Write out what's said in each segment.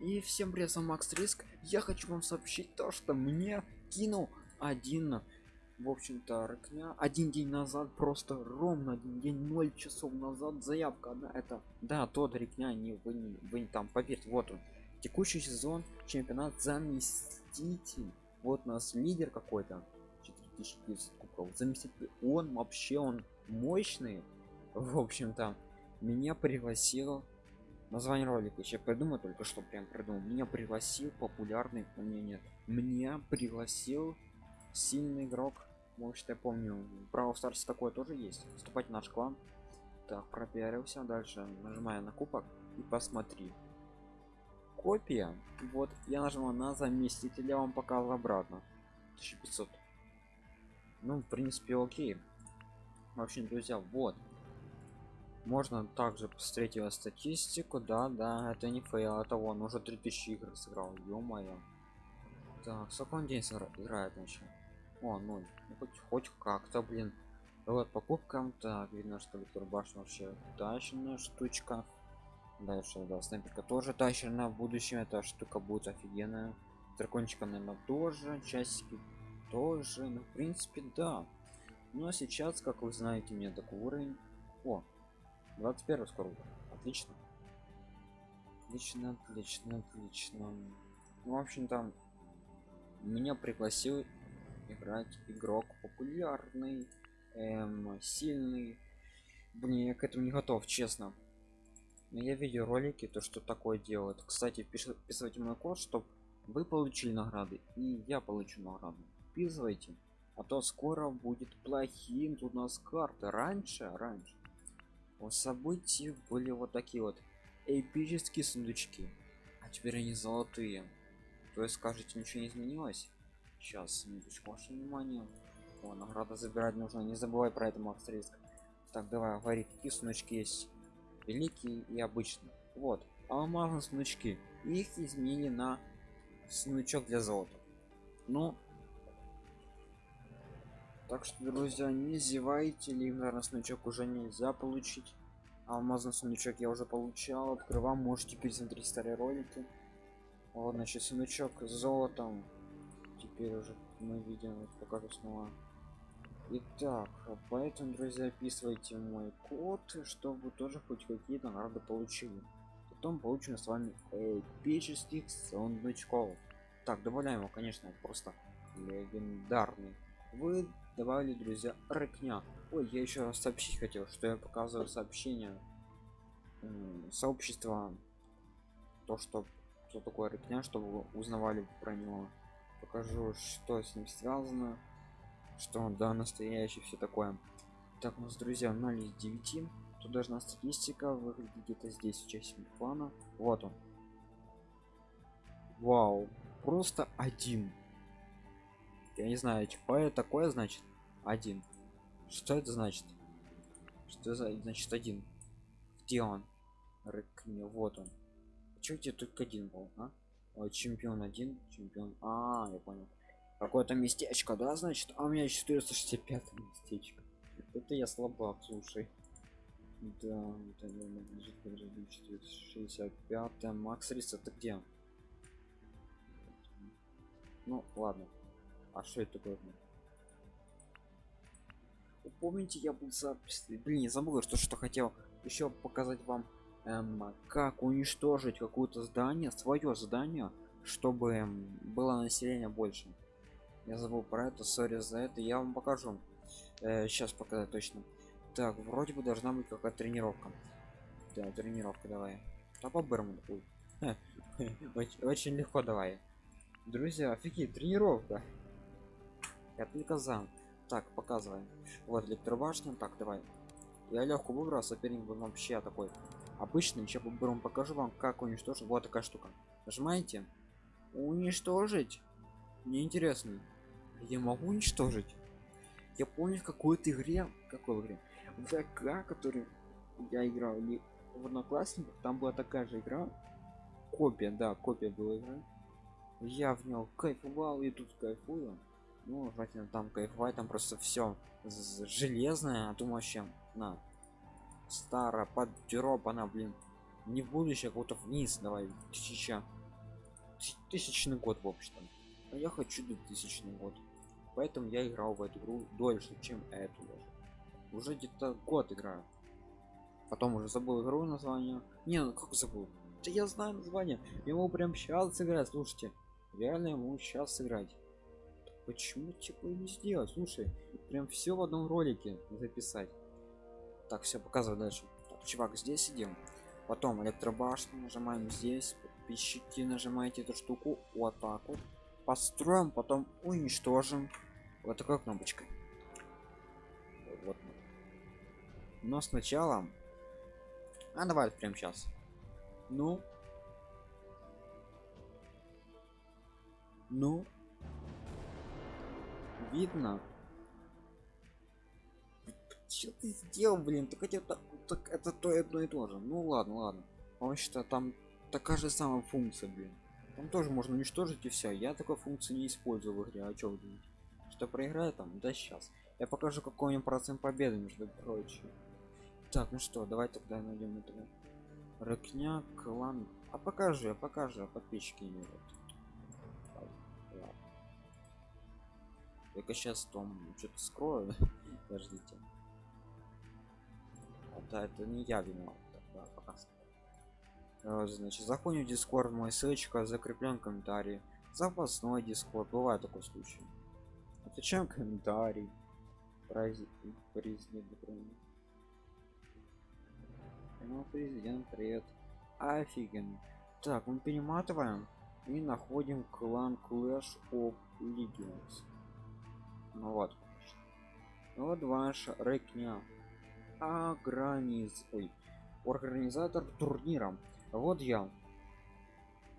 И всем привет, с вами Макс Риск. Я хочу вам сообщить то, что мне кинул один, в общем-то, рыкня один день назад, просто ровно один день, 0 часов назад заявка одна. Это, да, тот рекня, не вы, не, вы не там, поверьте, вот он. Текущий сезон, чемпионат заместитель. Вот у нас лидер какой-то, 4900 кубков. Заместитель, он вообще, он мощный. В общем-то, меня пригласил название ролика еще придумал только что прям придумал. Меня пригласил популярный у меня нет. Меня пригласил сильный игрок. Может я помню право старсе такое тоже есть. Вступать в наш клан. Так пропиарился. Дальше нажимая на кубок. И посмотри. Копия. Вот я нажимаю на заместителя вам показал обратно. 1500 ну в принципе окей. В общем друзья вот можно также посмотреть его статистику да да это не fail это он уже 3000 игр сыграл ё-моё. Так сколько он день играет еще о ну, хоть хоть как-то блин. Вот покупкам так видно что виктор башня вообще тащенная штучка. Дальше да снайперка тоже тащена в будущем эта штука будет офигенная. Дракончика наверное тоже часики тоже ну в принципе да. Ну а сейчас как вы знаете мне такой уровень. О 21 скоро отлично. Отлично отлично отлично. Ну, в общем там меня пригласил играть игрок популярный эм, сильный. Блин я к этому не готов честно. Но я видел ролики то что такое делает кстати вписывайте мой код чтобы вы получили награды и я получу награду. Вписывайте а то скоро будет плохим тут у нас карты раньше раньше у событий были вот такие вот эпические сундучки. А теперь они золотые. То есть скажете ничего не изменилось? Сейчас минуточку ваше внимание. О награда забирать нужно. Не забывай про это макс так давай говори какие сундучки есть? Великие и обычные. Вот алмазные сундучки. Их изменили на сундучок для золота. Ну так что друзья не зевайте легендарный сундучок уже нельзя получить алмазный сундучок я уже получал открывал можете пересмотреть старые ролики вот значит сундучок с золотом теперь уже мы видим покажу снова Итак, поэтому, друзья, описывайте мой код, чтобы тоже хоть какие-то награды получили. Потом получим с вами эпических сундучков. Так, добавляем его, конечно, просто легендарный. Вы добавили друзья рыкня. Ой я еще сообщить хотел что я показываю сообщение сообщества то что что такое рыкня чтобы узнавали про него. Покажу что с ним связано что он да настоящий все такое. Так у нас друзья 0 из 9 тут должна статистика выглядит где-то здесь участник плана. Вот он. Вау просто один. Я не знаю типа такое значит один. Что это значит? Что за значит один? Где он? Рыкни вот он. Чё тебе только один был а? Ой, чемпион один чемпион а, -а, -а я понял. Какое-то местечко да значит? А у меня 465 местечко. Это я слабак слушай. Да это 465 макс рис это где ну ладно. А что это такое помните я был за блин не забыл что что хотел еще показать вам эм, как уничтожить какое-то здание свое здание чтобы эм, было население больше. Я забыл про это сори за это я вам покажу. Э, сейчас показать точно. Так вроде бы должна быть какая-то тренировка. Да тренировка давай. А по бермуду очень легко давай. Друзья офигеть тренировка. Я только за так показываем. Вот электробашня так давай. Я легко выбрал соперник был вообще такой обычный. Еще поберем покажу вам как уничтожить. Вот такая штука. Нажимаете. Уничтожить. Мне интересно я могу уничтожить? Я помню в какой-то игре какой игре? В ВК который я играл или в одноклассниках там была такая же игра. Копия да копия была игра я в него кайфовал и тут кайфую ну желательно там кайфовать там просто все железное. А то вообще на старая под она блин не будущее а куда-то вниз давай тысяча тысячный год в общем а я хочу 2000 год. Поэтому я играл в эту игру дольше чем эту даже. Уже где-то год играю. Потом уже забыл игру название. Не ну как забыл? Да я знаю название. Могу прям сейчас сыграть. Слушайте реально могу сейчас сыграть почему типа не сделать? Слушай прям все в одном ролике записать. Так все показываю дальше. Так, чувак здесь сидим. Потом электробашню нажимаем здесь. Подписчики нажимаете эту штуку. Так вот. Построим потом уничтожим. Вот такой кнопочкой. Вот. Но сначала а давай прям сейчас ну. Ну видно. Что ты сделал блин? Так это так это то и одно и то же. Ну ладно ладно. Потому что там такая же самая функция блин. Там тоже можно уничтожить и все я такой функции не использую в игре а вы думаете? Что проиграю там да сейчас. Я покажу какой у процент победы между прочим. Так ну что давай тогда найдем этого рыкня клан. А покажи покажи а подписчики не только сейчас том что-то скрою. Подождите. А, да это не я виноват да, пока э, значит заходим в дискорд мой ссылочка закреплен комментарий запасной дискорд бывает такой случай. Отвечаем комментарий президент Украины ну, президент привет. Офигенно. Так мы перематываем и находим клан Clash of Legends ну вот. Вот ваш рекня ограниз ой организатор турнира. Вот я.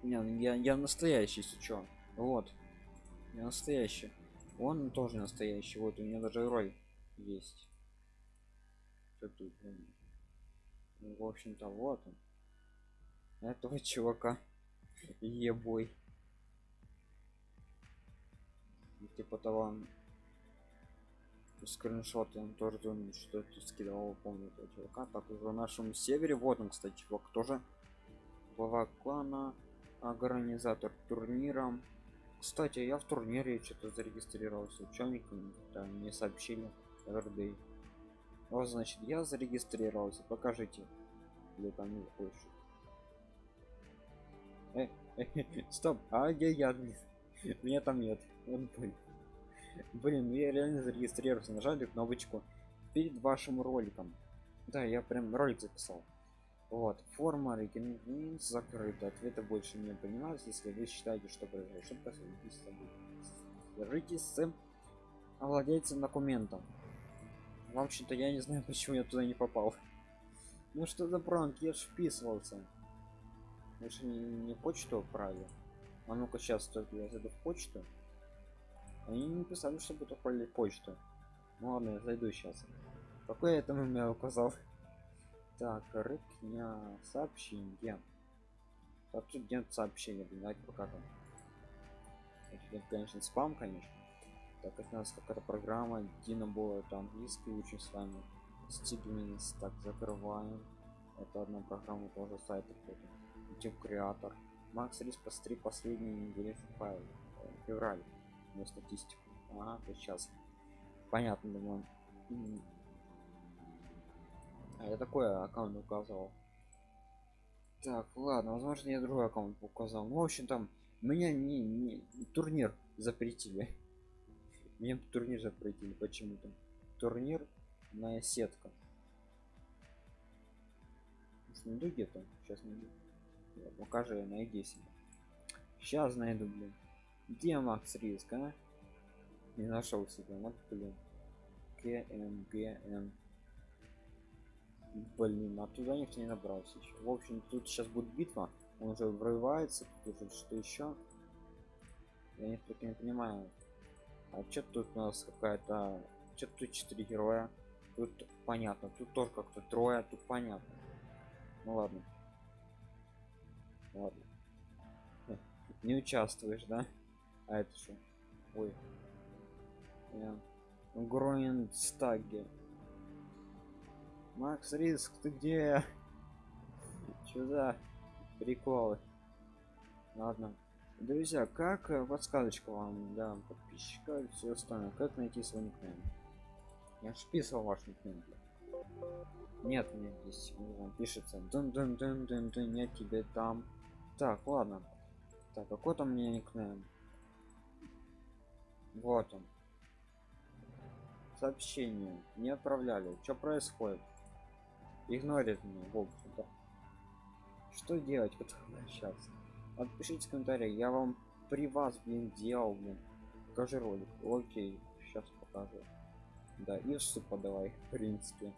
Не, я я настоящий сейчас вот. Я настоящий. Он тоже настоящий. Вот у меня даже роль есть. Что тут ну, в общем-то вот он. Этого чувака. Ебой. Типа того скриншоты он тоже думает что ты скидывал помню этого чувака. Так уже в нашем севере вот он кстати чувак тоже глава клана организатор турнира. Кстати я в турнире что-то зарегистрировался учебником да, мне сообщили РД вот значит я зарегистрировался покажите или там не хочешь э, э, стоп а где я? Меня там нет он понял блин ну я реально зарегистрировался нажали кнопочку перед вашим роликом. Да я прям ролик записал. Вот форма рекомендуем закрыта. Ответа больше не понимаю если вы считаете что произошло ошибка свяжитесь с владельцем документом в общем-то я не знаю почему я туда не попал. Ну что за пранк? Я ж вписывался. Же не, не почту отправил а ну-ка сейчас только я зайду в почту они не писали чтобы это почту. Ну ладно я зайду сейчас. Какой я там указал? Так рыкня сообщение. Сообщения блин давайте пока там. Это, конечно спам конечно. Так это у нас какая-то программа дина было это английский учим с вами. Стигминс так закрываем. Это одна программа тоже сайт какой-то YouTube креатор макс рис постри последние недели файл. Февраль на статистику. А то сейчас. Понятно думаю. А я такой аккаунт указывал так ладно возможно я другой аккаунт указал. Ну в общем там меня не, не турнир запретили. Мне турнир запретили почему-то. Турнир на сетка. Найду где-то? Сейчас найду. Покажи найди себе. Сейчас найду блин где макс риск а? не нашел себя вот блин. Кмгм блин а туда никто не набрался еще в общем тут сейчас будет битва. Он уже врывается тут уже что еще я не не понимаю. А что тут у нас какая-то что тут четыре героя? Тут понятно тут тоже как-то трое тут понятно. Ну ладно. Ладно. Не участвуешь да а это что? Ой. Гроинстаге Макс Риск, ты где? За приколы? Ладно. друзья как э, подсказочка вам да подписчика и все остальное как найти свой никнейм? Я ж писал ваш никнейм нет мне здесь он пишется дун дун дун дун дун нет тебе там так ладно. Так какой там у меня никнейм вот он. Сообщение. Не отправляли. Что происходит? Игнорит меня в что делать? Как обращаться отпишите в комментариях я вам при вас блин делал блин. Покажи ролик. Окей. Сейчас покажу. Да и в подавай в принципе.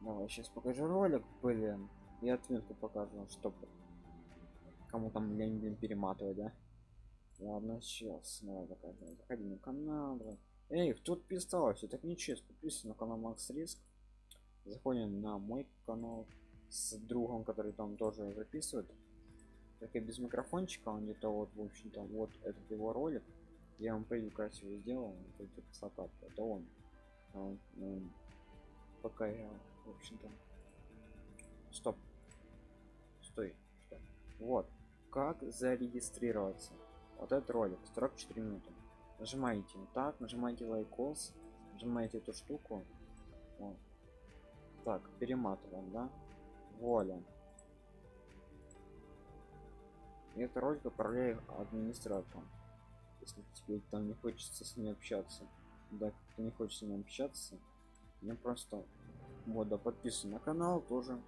Давай сейчас покажу ролик блин. И отметку покажу чтобы кому там лень блин перематывать да ладно сейчас давай покажем заходи на канал давай. эй кто подписался так нечестно подписывайся на канал макс риск. Заходим на мой канал с другом который там тоже записывает. Только без микрофончика он где-то вот в общем-то вот этот его ролик. Я вам превью красиво сделал это красота это он, он, он пока я в общем-то стоп. Стой стоп. вот. Как зарегистрироваться вот этот ролик 44 минуты. Нажимаете вот так нажимаете лайкос нажимаете эту штуку. Вот. так перематываем да? Воля и это ролик отправляю администратору. Если тебе там не хочется с ним общаться да кто не хочет с ним общаться мне просто вот да подписан на канал тоже.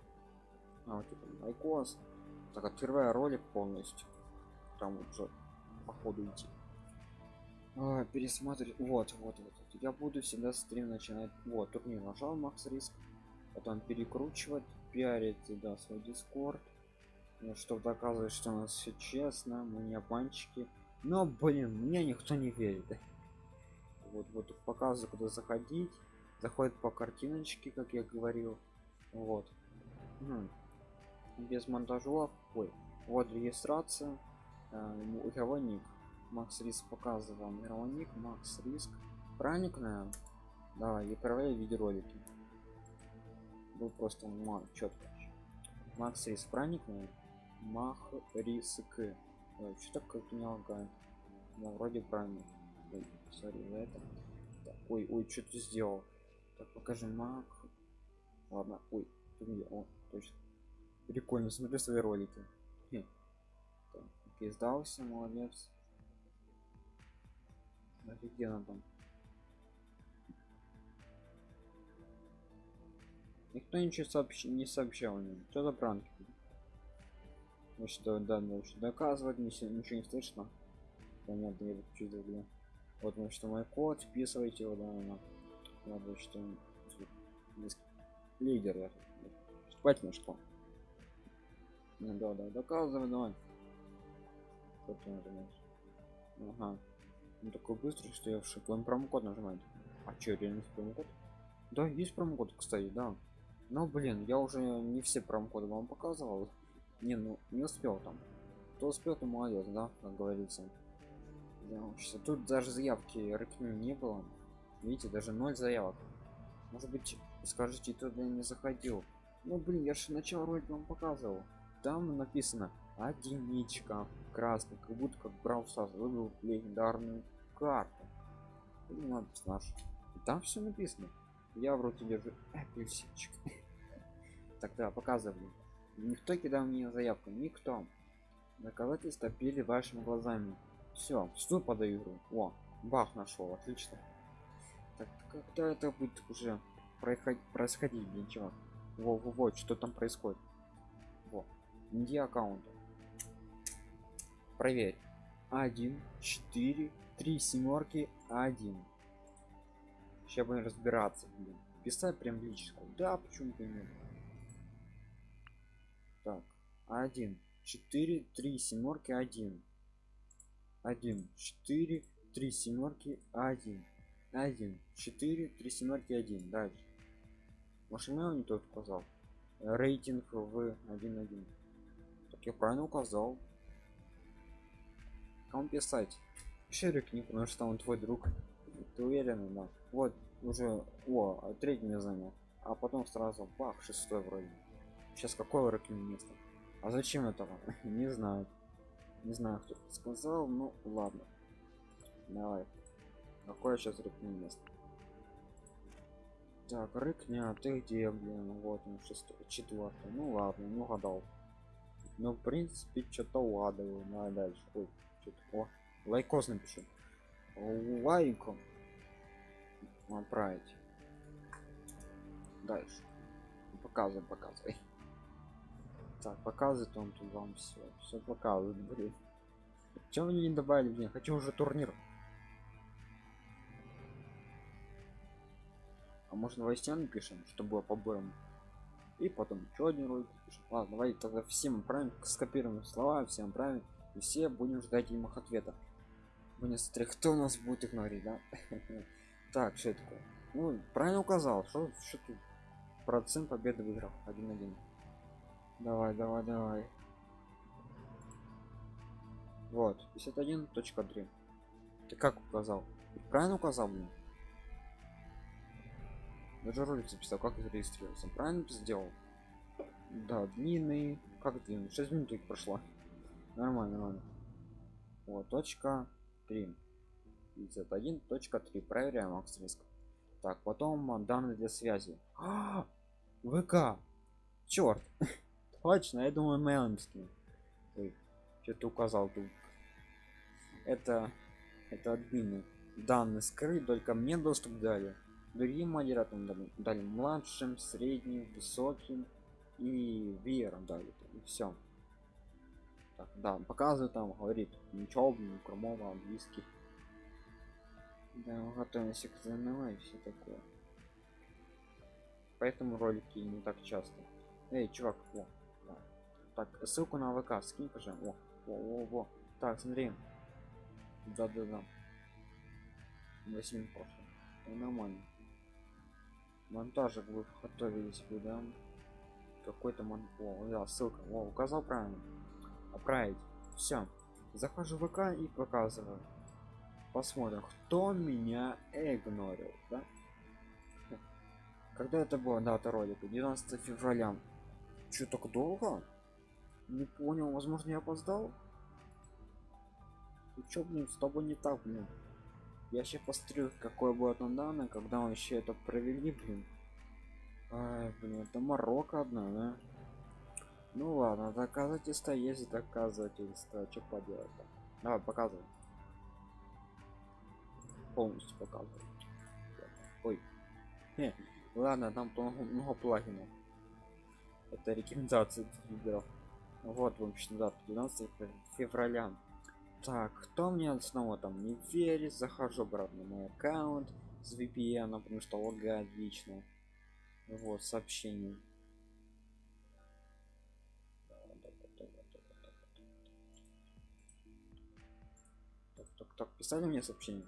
А вот это лайкос так открываю ролик полностью. Там уже по ходу идти. А, пересматривать вот, вот вот вот. Я буду всегда стрим начинать. Вот турнир нажал макс риск. Потом перекручивать пиарить да свой дискорд ну, чтобы доказывать что у нас все честно мы не обманщики. Но блин мне никто не верит. Вот вот показываю куда заходить. Заходит по картиночке как я говорил. Вот. Хм. без монтажов ой вот регистрация э, игровой ник? Макс риск показывал. Игровой ник? Макс риск. Правильно давай отправляй видеоролики. Был просто четко макс риск. Правильно мах риск. Что так как не лагает? Ну, вроде правильно ой, sorry, это. Так, ой ой что ты сделал? Так покажи мак. Ладно ой тут где о точно. Прикольно смотрю свои ролики Хе. так, окей, сдался молодец. Офигенно там. Никто ничего сообщ... не сообщал мне что за пранки? Ну что да что доказывать ничего, ничего не слышно. Понятно я чувствую да. вот ну что мой код вписывайте его да на ладно что лидер я спать на что? Ну, да да доказывай давай как ты нажимаешь ага. Ну такой быстрый что я в шоке. Он промокод нажимает. А что реально промокод? Да есть промокод кстати да. Но блин я уже не все промокоды вам показывал. Не ну не успел там. Кто успел то молодец да как говорится. Да, тут даже заявки рыкни не было. Видите даже ноль заявок. Может быть скажите туда не заходил? Ну блин я же начал ролик вам показывал. Там написано одиничка. Красный как будто как брал сас выбрал легендарную карту. Не надо наш там все написано. Я в руке держу апельсинчик. Тогда показываю. Никто кидал мне заявку. Никто. Доказательства пили вашими глазами. Все что подаю о бах нашел отлично. Так когда это будет уже происходить происходить ничего во, во, во что там происходит? Во где аккаунт проверь. Один четыре три семерки один. Сейчас будем разбираться блин. Писать прям лично да почему бы нет? Так один четыре три семерки один. Один четыре три семерки один. Один четыре три семерки один. Дальше. Машина не тот указал. Рейтинг в один один. Так я правильно указал кому писать шерик не потому что он твой друг ты уверен да вот уже о третий не занял а потом сразу бах шестой вроде сейчас какое ракин место а зачем этого не знаю Не знаю, кто сказал, ну ладно. Давай. Какое сейчас рыкни место? Так, рыкня, ты где, блин? Вот он, шестой, четвертый. Ну ладно, не угадал. Ну, в принципе, что-то угадываю. Давай дальше. Ой, что-то. О, лайкос напишу. Лайком. Отправить. Дальше. Показывай, показывай. Так, показывает он тут вам все. Все показывает, блин. Чем вы не добавили, блин? Хочу уже турнир. А может новостям напишем, что было побором. И потом еще один ролик пишем. Ладно, давайте тогда всем отправим, скопируем слова, всем отправим. И все будем ждать им их ответа. Будем смотреть, кто нас будет их говорить, да? Так, что это такое? Ну, правильно указал, что, что тут? Процент победы в играх 1-1. Давай, давай, давай. Вот, 51.3. Ты как указал? Правильно указал, блин? Даже ролик записал, как зарегистрировался. Правильно сделал? Да, длинный. Как длинный? 6 минут прошло. Нормально, нормально. Вот, точка 3. 51.3. Проверяем макс риск. Так, потом а, данные для связи. А, ВК. Черт. Точно, я думаю, мейлинский. Ой, что-то указал тут. Это это админы. Данные скрыт, только мне доступ дали. Другим модераторам дали, дали младшим, средним, высоким и веером дали. И все. Так, да, показывает там, говорит, ничего, кромова, английский. Да, готовимся к ЗНО и все такое. Поэтому ролики не так часто. Эй, чувак, о, да. Так, ссылку на ВК скинь, пожалуйста. О, о, о, во. Так, смотри. Да, да, да. 8 прошло. Нормально. Монтажик вы готовились бы, да? Какой-то мон... О, да, ссылка. О, указал правильно. Отправить. Все. Захожу в ВК и показываю. Посмотрим кто меня игнорил да? когда это было дата ролика? 12 февраля. Что так долго? Не понял возможно я опоздал? Ты чё блин с тобой не так блин? Я сейчас посмотрю какое будет на данное когда мы еще это провели блин. Ай, блин это марокко одна да ну ладно доказательства есть доказательства что поделать -то? давай показывай. Полностью показывает ой. Хе. ладно там много, много плагинов. Это рекомендации видео вот в общем да 12 февраля. Так кто мне снова там не верит захожу обратно на мой аккаунт с VPN потому что лагает лично вот сообщение так писали мне сообщение.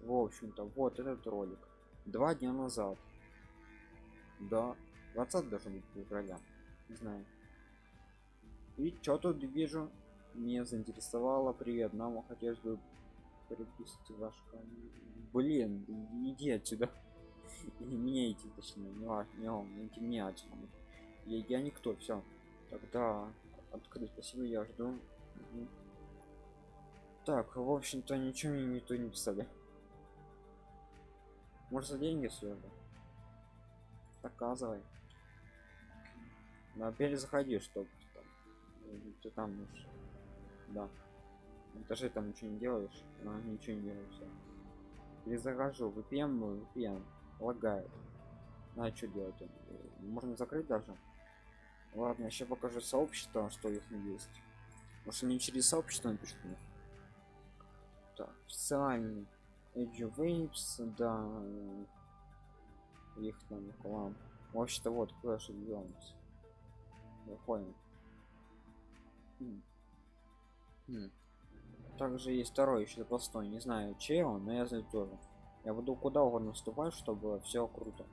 В общем-то вот этот ролик. Два дня назад. Да 20 должен быть февраля. Не знаю. И что тут вижу? Мне заинтересовало привет нам хотелось бы переписать ваш блин иди отсюда. И меняйте точнее не важно не он не меня отсюда. Я, я никто все тогда открыть спасибо я жду так в общем-то ничего мне никто не писали. Может за деньги все же показывай. Но перезаходи чтобы там, ты там можешь да. Этаже там ничего не делаешь но ничего не делаю все перезахожу VPN VPN лагает. А что делать? Можно закрыть даже. Ладно еще покажу сообщество что их есть. Может не через сообщество напишут мне так официальный Edge Waves, да, их там клан. Вообще-то вот Clash of Clans. Выходим. Хм. Хм. Также есть второй еще запасной, не знаю чей он, но я знаю тоже. Я буду куда угодно вступать, чтобы все круто.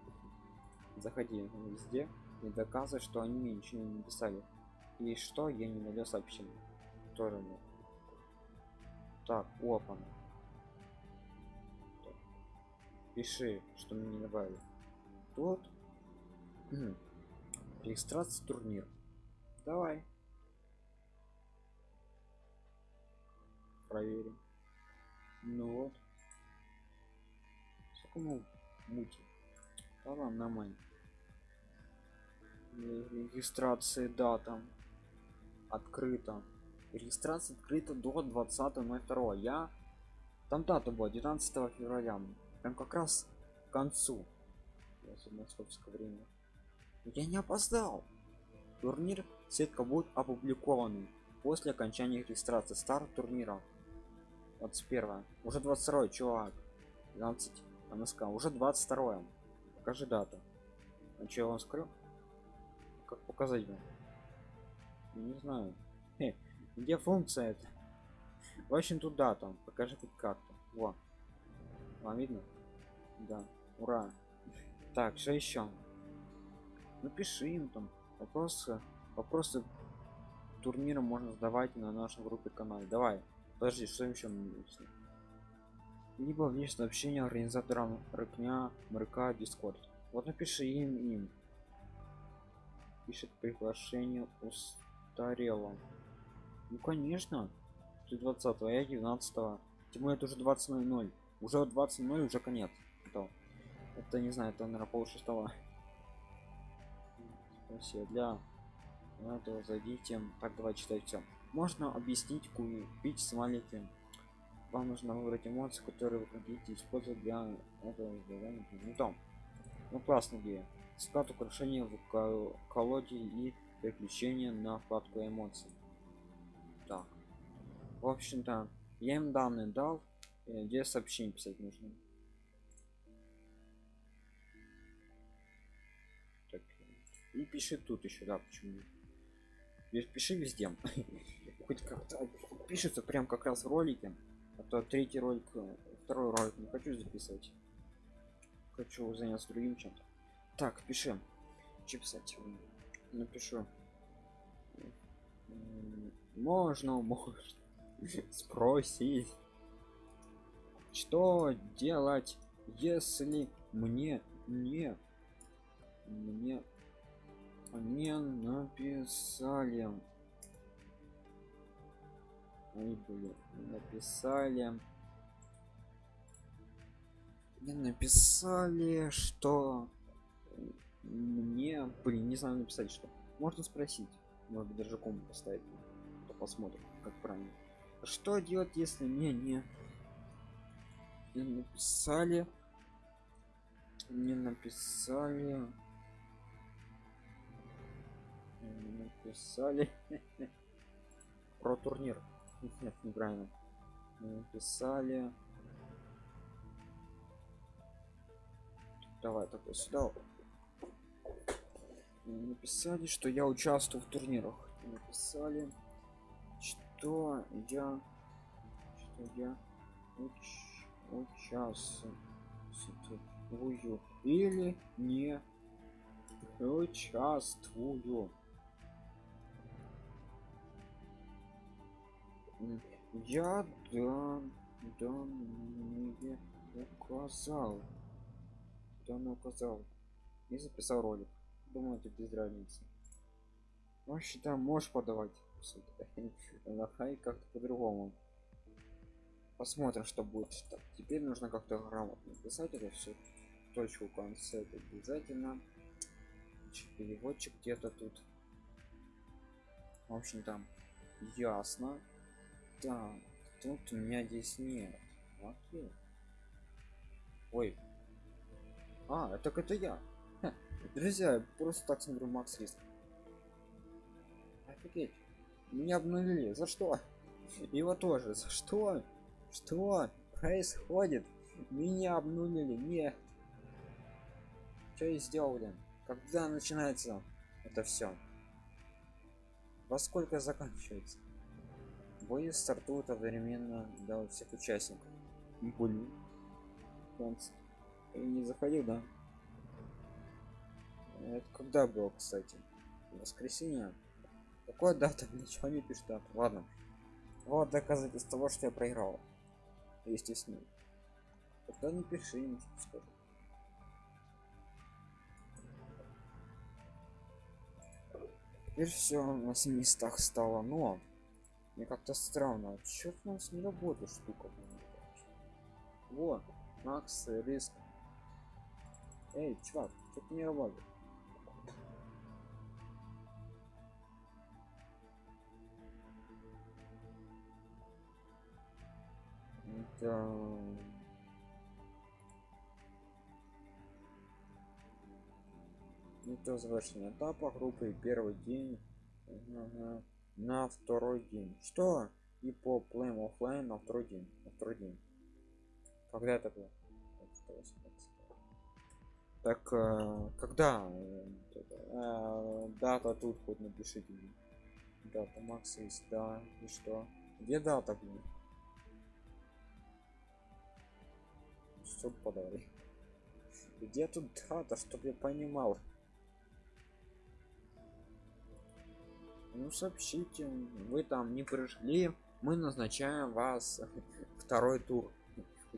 Заходи везде и доказывай, что они мне ничего не написали. И что я не найду сообщение. Тоже нет. Так, опа. пиши что мне не добавили тот регистрация турнир. Давай. Проверим. Ну вот. Сколько мути да ладно нормально. Регистрации дата. Открыто регистрация открыта до 20.02 я там дата была 19 февраля. Прям как раз к концу. Московское время. Я не опоздал. Турнир сетка будет опубликован после окончания регистрации старт турнира. 21 уже 22 чувак. 12 МСК уже 22 покажи дату. А что я вам скрыл как показать вам? Не знаю. Хе, где функция это в общем тут дата покажи хоть как-то. Во. Вам видно? Да. Ура. Так что еще? Напиши им там. Вопросы вопросы турнира можно задавать на нашей группе канале. Давай. Подожди что еще либо внешнее сообщение организаторам рыкня мрк дискорд. Вот напиши им им. Пишет приглашение устарело ну конечно. Ты 20 а я 19 тем это уже 20.00 уже 20.00 уже конец. Это, это не знаю это наверное пол шестого спасибо. Для этого зайдите. Так давай читать все можно объяснить купить смайлики вам нужно выбрать эмоции которые вы хотите использовать для этого задания ну там ну классная идея. Склад украшения в колоде и переключение на вкладку эмоций в общем-то я им данные дал где сообщение писать нужно. Так, и пиши тут еще да почему пиши везде. Хоть как-то пишется прям как раз в ролике а то третий ролик второй ролик не хочу записывать. Хочу заняться другим чем-то. Так пишем что писать? Напишу. Можно можно спросить что делать если мне не мне не написали? Ой, блин, написали. Мне написали что мне блин не знаю написать что можно спросить? Может даже кому поставить посмотрим как правильно что делать если мне не не написали? Не написали. Не написали. Про турнир. Нет неправильно. Не написали. Давай такой сюда. Написали что я участвую в турнирах. Написали что я что я уч, участвую или не участвую. Я да данные указал данные указал. И записал ролик. Думаю это без разницы. Вообще там можешь подавать на хай как-то по-другому. Посмотрим что будет. Так, теперь нужно как-то грамотно писать это все точку в конце это обязательно. Переводчик где-то тут. В общем там ясно. Так тут у меня здесь нет. Окей. Ой. А так это я. Ха, друзья просто так смотрю макс риск офигеть меня обнулили. За что? Его тоже. За что? Что происходит? Меня обнулили. Нет что я сделал блин? Когда начинается это все во сколько заканчивается? Бои стартуют одновременно для всех участников. Блин. Не заходил да? Это когда было кстати? Воскресенье какой дата ничего не пишет дата ладно вот доказательство того что я проиграл естественно тогда не пиши что теперь все на местах стало но Мне как-то странно. Чё у нас не работает штука? Вот, Макс, риск. Эй, чувак, что-то не работает. Это... Не то завершение этапа группы первый день ага. на второй день. Что? И по Play Offline на второй день. На второй день. Когда это было? Так, э, когда? Э, дата тут хоть напишите. Дата Макс есть, да. И что? Где дата, блин? Что подали? Где тут дата, чтобы я понимал? Ну сообщите, вы там не пришли, мы назначаем вас второй тур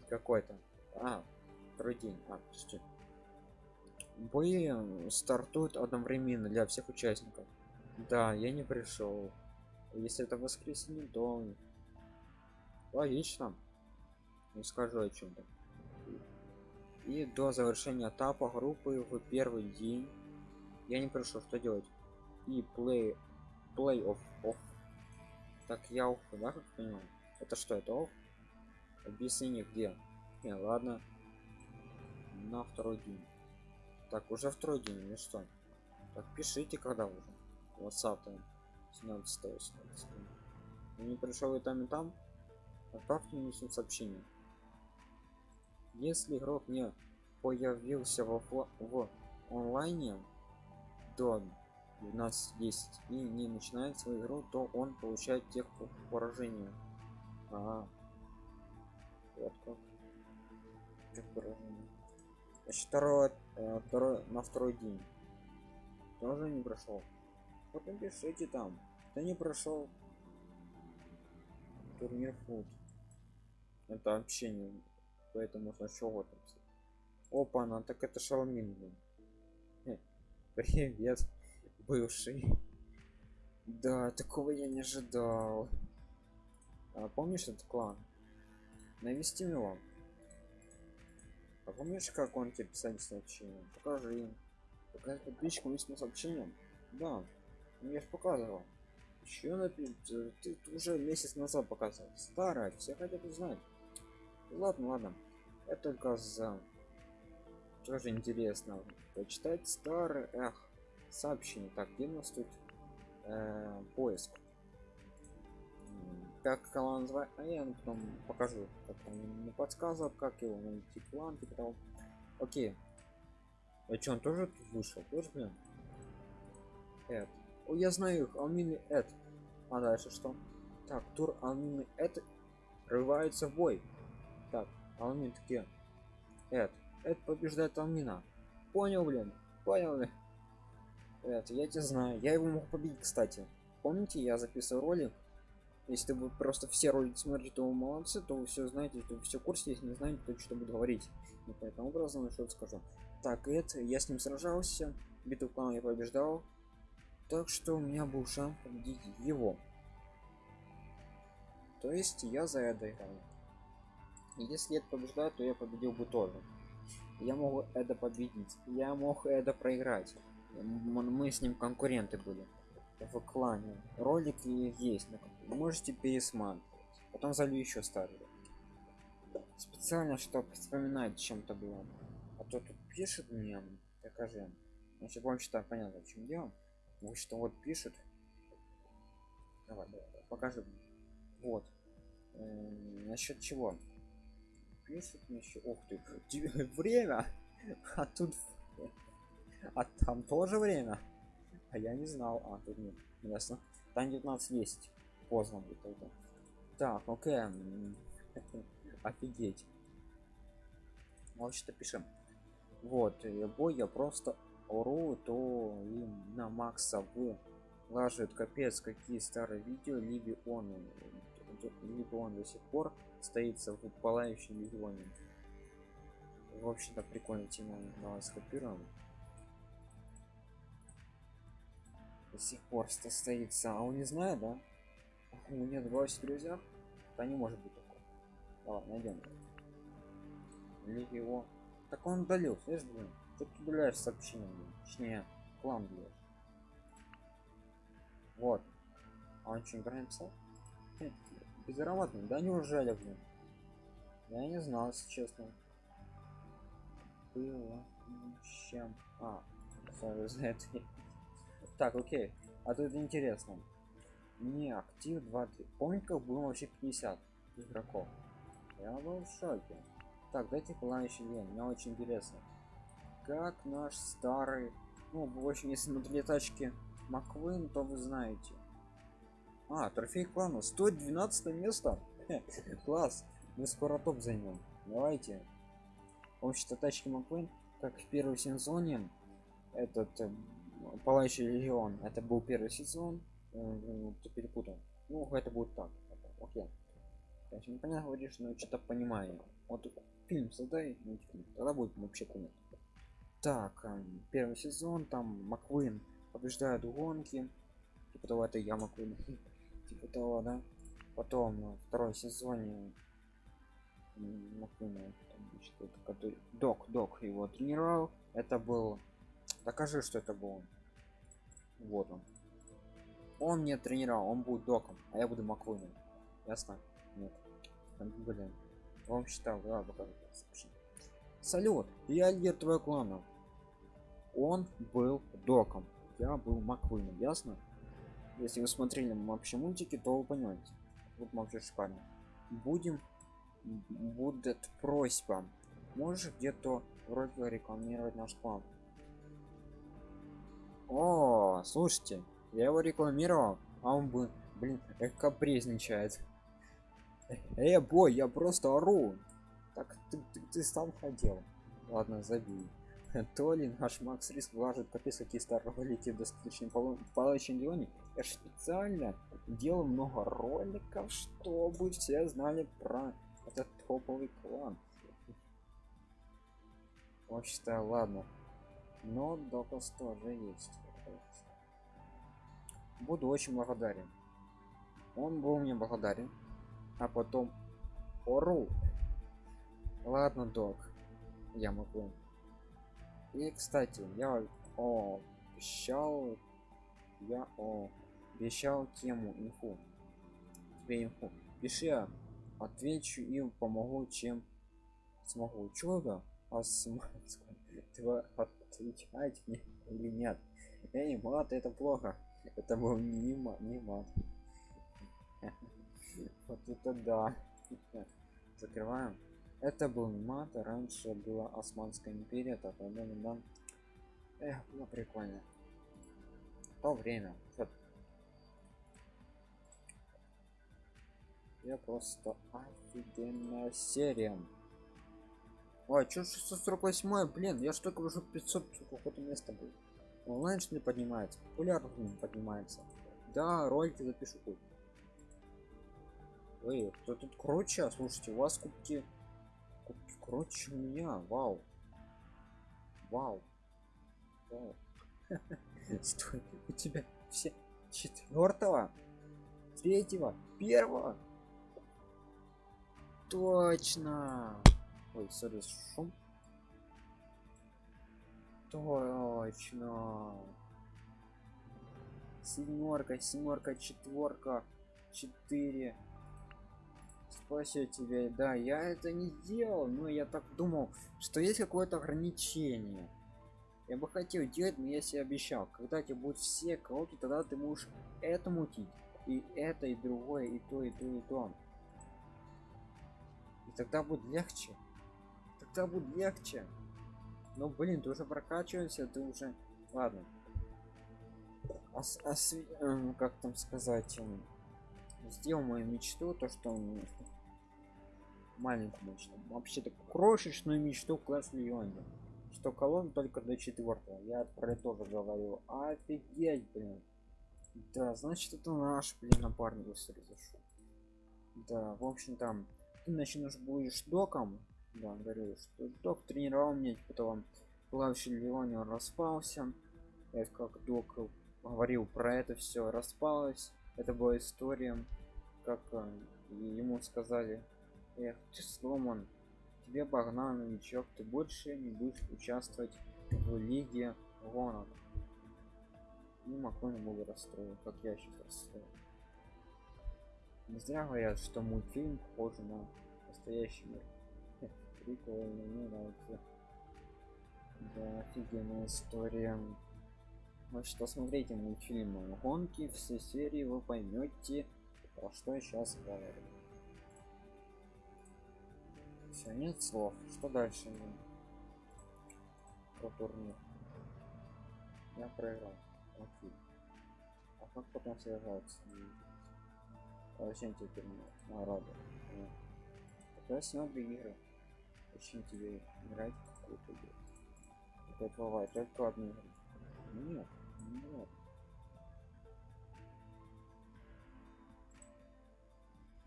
какой-то. А, второй день. А, подожди. Бои стартуют одновременно для всех участников. Да, я не пришел. Если это воскресенье, то логично. Не скажу о чем-то. И до завершения этапа группы в первый день я не пришел, что делать? И play play of off. Так я off, да, как понимаю? Это что, это off? Объяснение где? Не, ладно. На второй день. Так, уже второй день или что? Так, пишите, когда уже. WhatsApp там. 17 17 не пришел и там и там отправьте мне сообщение если игрок не появился в, в онлайне до 12-10 и не начинает свою игру то он получает тех поражения. А, вот как. Значит, второй, э, второй на второй день. Тоже не прошел. Вот напишите там. Да не прошел. Турнир фуд. Это общение поэтому сначала там опа она так это шалмин привет бывший. Да такого я не ожидал. А, помнишь этот клан? Навести его а помнишь как он тебе писать сообщение покажи им. Показать подписчикам личным сообщением? Да. Я же показывал. Еще на ты, ты уже месяц назад показывал. Старая все хотят узнать ладно ладно. Это только за. Тоже интересно почитать старый эх сообщение. Так где у нас тут э, поиск? Как канал называть а я потом покажу как он не подсказывал как его найти план того окей. А что он тоже тут вышел? Тоже блин Эд. о я знаю их. Алмины эд. А дальше что? Так тур алмины это рывается в бой так алмин такие эд эд побеждает алмина понял блин понял блин это я тебя знаю я его мог победить кстати. Помните я записывал ролик? Если вы просто все ролики смотрите то вы молодцы то вы все знаете то вы все курсе если не знаете то что буду говорить и поэтому образом что скажу. Так это я с ним сражался битву клана я побеждал так что у меня был шанс победить его. То есть я за это играю если это побеждает то я победил бы тоже. Я могу это победить. Я мог это проиграть. Мы с ним конкуренты были в клане. Ролик есть можете пересматривать. Потом залью еще старый специально чтобы вспоминать чем-то было. А то тут пишет мне покажи. Значит вам считаю понятно чем дело. Вот что вот пишет давай, давай, покажи вот. Насчет чего пишет мне еще ух ты время! А тут а там тоже время? А я не знал а тут нет ясно. Там 19 есть поздно будет тогда. Так окей офигеть. Вот что пишем. Вот бой я просто ору то и на макса вы лажают капец какие старые видео либо он либо он до сих пор стоится в пылающем в общем-то прикольная тема давай скопируем до сих пор состоится а он не знает да У меня в друзьях? Да не может быть такого. Давай, найдем. Его. Так он удалил, слышишь, блин? Что ты удаляешь сообщение, блин? Точнее, план блядь. Вот. А он что, не написал? Безработный, да неужели, блин? Я не знал, если честно. Было чем. А, за это. Так, окей. А тут интересно. Не актив 20. Помните, как было вообще 50 игроков? Я был в шоке. Так, дайте пылающий день. Мне очень интересно. Как наш старый... Ну, в общем, если смотрели тачки Маквин, то вы знаете. А, трофей клана. 112 место. Класс. Мы скоро топ займем. Давайте. В общем-то, тачки Маквин, как в первом сезоне, этот э, Палающий Легион, это был первый сезон, э, ты перепутал. Ну, это будет так. Окей. Конечно, непонятно говоришь, но что-то понимаю. Вот фильм создай, мультфильм, тогда будет вообще понятно. Так, э, первый сезон, там Маквин побеждает гонки. Типа того, это я Маквин. типа того, да. Потом э, второй сезоне Маквин, который док, док его тренировал. Это был. Докажи, что это был. Вот он. Он мне тренировал, он будет доком, а я буду Маквином. Ясно? Нет. Блин. Он считал, да, покажу салют я лидер твоего клана он был доком я был маквином ясно если вы смотрели вообще мультики то вы понимаете вот вообще шикарно будем будет просьба можешь где-то вроде рекламировать наш клан о слушайте я его рекламировал а он бы блин капризничает эй бой я просто ору так ты, ты, ты сам хотел. Ладно, забей. То ли наш Макс Риск влажит капец какие старые в достаточно палочном регионе. Я специально делал много роликов, чтобы все знали про этот топовый клан. Вообще-то ладно. Но доказ тоже есть. Буду очень благодарен. Он был мне благодарен. А потом ору Ладно, док. Я могу. И, кстати, я о, обещал... Я о, обещал тему инфу. Тебе инфу. Пиши, отвечу и помогу, чем смогу. Чудо? А ты отвечать мне или нет? Эй, мат, это плохо. Это был не мат, не мат. Вот это да. Закрываем это был мат раньше была османская империя так да эх было прикольно то время вот. Я просто офигенная серия ой что 648 блин я что уже 500 какое-то место был онлайн ли поднимается популярность поднимается да ролики запишу тут Эй, кто тут круче? Слушайте, у вас кубки Короче, у меня, вау. Вау. Вау. Стой, у тебя все четвертого, третьего, первого. Точно. Ой, сори, шум. Точно. Семерка, семерка, четверка, четыре, спасибо тебе да я это не делал но я так думал что есть какое-то ограничение я бы хотел делать но я себе обещал когда тебе будут все колоки тогда ты можешь это мутить и это и другое и то и то и то тогда будет легче. Тогда будет легче. Но блин ты уже прокачиваешься ты уже ладно. А, а, э, как там сказать сделал мою мечту то что маленькую мечту вообще такую крошечную мечту класс леоне что колонн только до четвертого я про это тоже говорю. Офигеть блин. Да значит это наш блин напарник произошел да в общем там ты начнешь будешь доком. Да говорю что док тренировал мне потом плавающий леоне он распался. Это как док говорил про это все распалось. Это была история как э, ему сказали эх ты сломан тебе погнал новичок ты больше не будешь участвовать в лиге гонок и макон был расстроен как я сейчас расстроен не зря говорят что мультфильм похож на настоящий мир. Прикольно мне нравится. Да офигенная история. Значит посмотрите мультфильм гонки все серии вы поймете про что я сейчас говорю. Все нет слов. Что дальше про турнир. Я проиграл. Окей. А как потом сражаться зачем тебе награда это много игры зачем тебе играть в какую-то игру? Опять бывает только одну игру нет нет.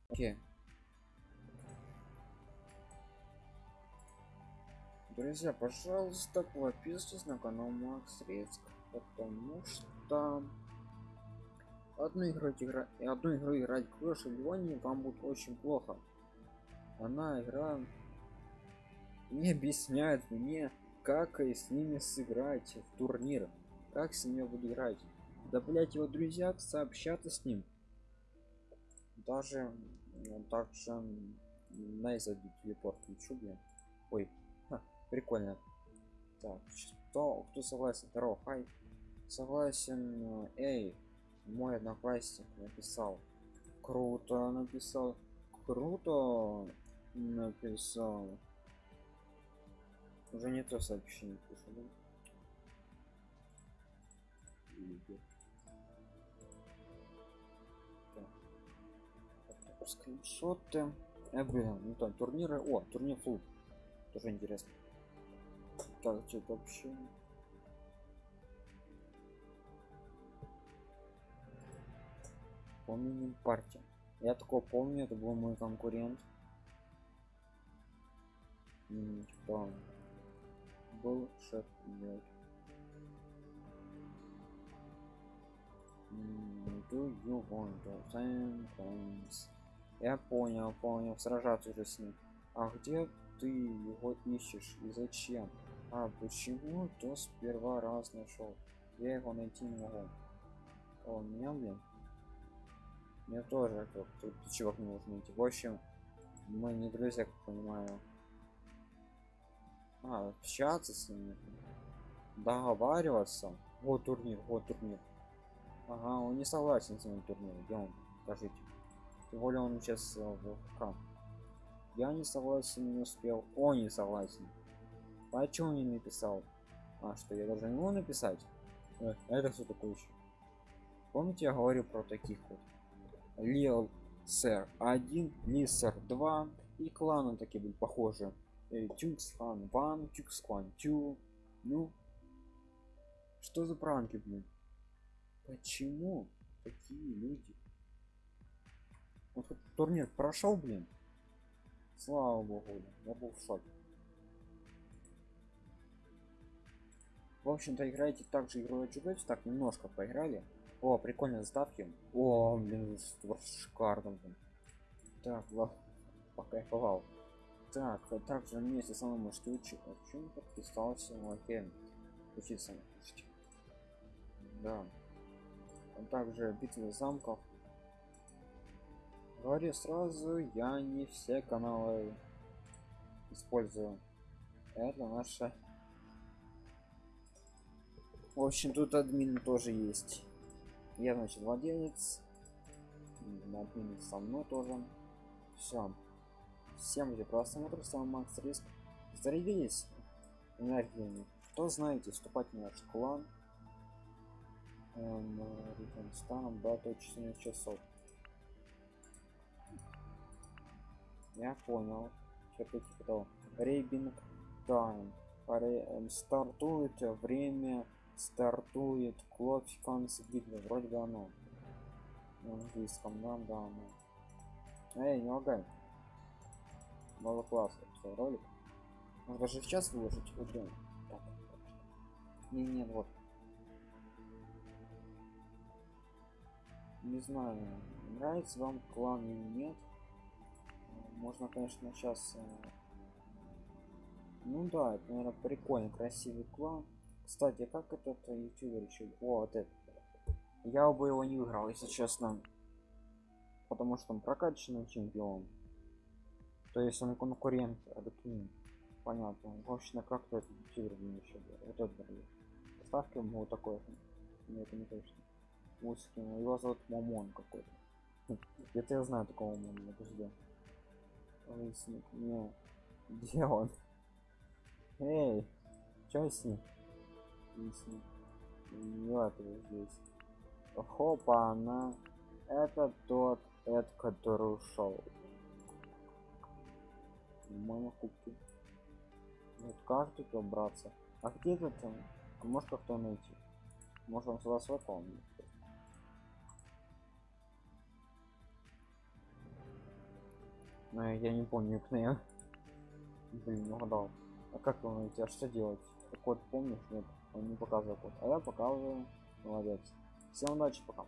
Окей. Друзья пожалуйста подписывайтесь на канал макс риск потому что одну игру играть одну игру играть Clash of вам будет очень плохо. Она игра не объясняет мне как и с ними сыграть в турнир как с ними буду играть. Да блять его друзья сообщаться с ним. Даже также на зайду телепорт включу блин ой Ха, прикольно. Так что кто согласен? Здорово хай. Согласен эй мой одноклассник написал. Круто написал. Круто написал. Уже не то сообщение пишу да? Так. скриншоты. Э, блин, ну там турниры. О турнир флут тоже интересно. Так что вообще помним партия я такого помню это был мой конкурент. Кто был шеф do you want to sentence я понял понял сражаться уже с ним. А где ты его ищешь и зачем? А почему то сперва раз нашел я его найти не могу. О меня блин мне тоже чувак не нужно найти. В общем мы не друзья как понимаю. А, общаться с ними договариваться. Вот турнир вот турнир. Ага он не согласен с этим турниром. Где он? Скажите. Тем более он сейчас в ФК я не согласен не успел. Он не согласен. Почему не написал? А что я должен ему написать? Э, это все такое еще помните я говорю про таких вот лил сэр 1 лисер 2 и кланы такие были похожи. Тюкс хан 1 тюкс клан 2 ну что за пранки блин? Почему такие люди? Вот турнир прошел блин? Слава богу я был в шоке. В общем-то играете также игру Watch так немножко поиграли о прикольные заставки о блин шикарно блин. так ладно покайфовал так а также вместе со мной можете учить почему подписался окей. Учиться да. А также битвы замков. Говорю сразу я не все каналы использую. Это наша. В общем тут админ тоже есть я значит владелец админ со мной тоже. Все всем где просмотр с вами макс риск. Зарядились энергиями. Кто знаете вступать в наш клан. Эм, станом дату 14 часов. Я понял. Что-то типа того. Рейбинг тайм эм, стартует время стартует клок конец битвы вроде бы оно на английском да да оно. Эй не лагай. Мало классно все ролик. Можно даже в час выложить? Утром так, не не вот. Не знаю нравится вам клан или нет. Э, можно конечно сейчас ну да это наверное прикольно красивый клан кстати как этот ютубер еще о вот это я бы его не выиграл если честно. Потому что он прокачанный чемпион. То есть он конкурент адеквин понятно. Вообще как-то этот ютубер мне еще этот ставки ему вот такой нет это не точно. Узкий, его зовут Мамон какой-то. Это я знаю такого Мамона подожди. Лысник, не где он? Эй чё с ним Лысник. вот здесь. Хопа она. Это тот эд который ушел. Мама кубки вот как тут убраться а где этот он а может как-то найти. Может он сюда помнит но я не помню кнея блин не угадал. А как его найти? А что делать? Код помнишь нет он не показывает код. А я показываю. Молодец. Всем удачи пока